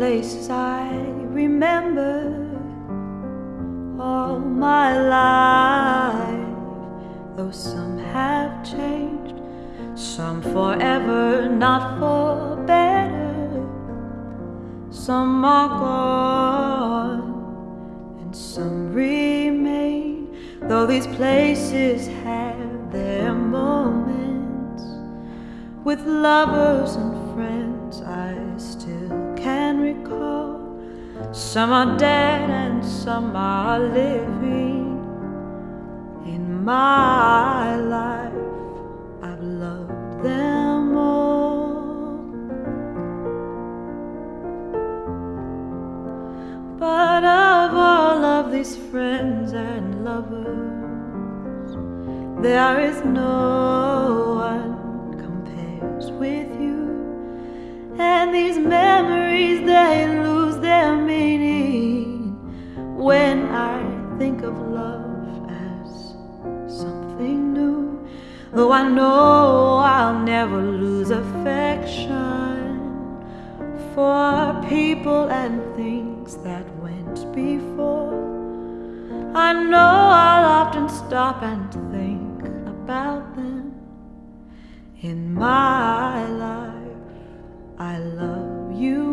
places I remember all my life, though some have changed, some forever, not for better, some are gone, and some remain, though these places have their moments with lovers and friends I still can recall. Some are dead and some are living. In my life, I've loved them all. But of all of these friends and lovers, there is no love as something new. Though I know I'll never lose affection for people and things that went before. I know I'll often stop and think about them in my life. I love you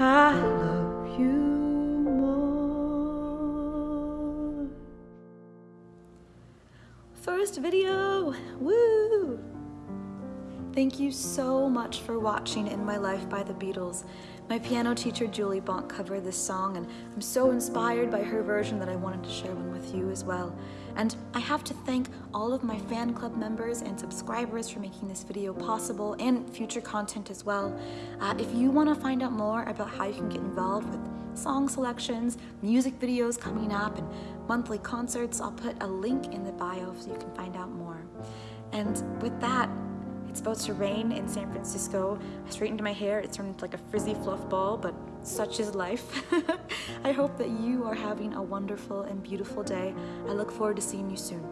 I love you more. First video! Woo! Thank you so much for watching In My Life by the Beatles. My piano teacher Julie Bonk covered this song and I'm so inspired by her version that I wanted to share one with you as well. And I have to thank all of my fan club members and subscribers for making this video possible and future content as well. Uh, if you want to find out more about how you can get involved with song selections, music videos coming up, and monthly concerts, I'll put a link in the bio so you can find out more. And with that, it's about to rain in San Francisco. I straightened my hair, it turned into like a frizzy fluff ball, but such is life. I hope that you are having a wonderful and beautiful day. I look forward to seeing you soon.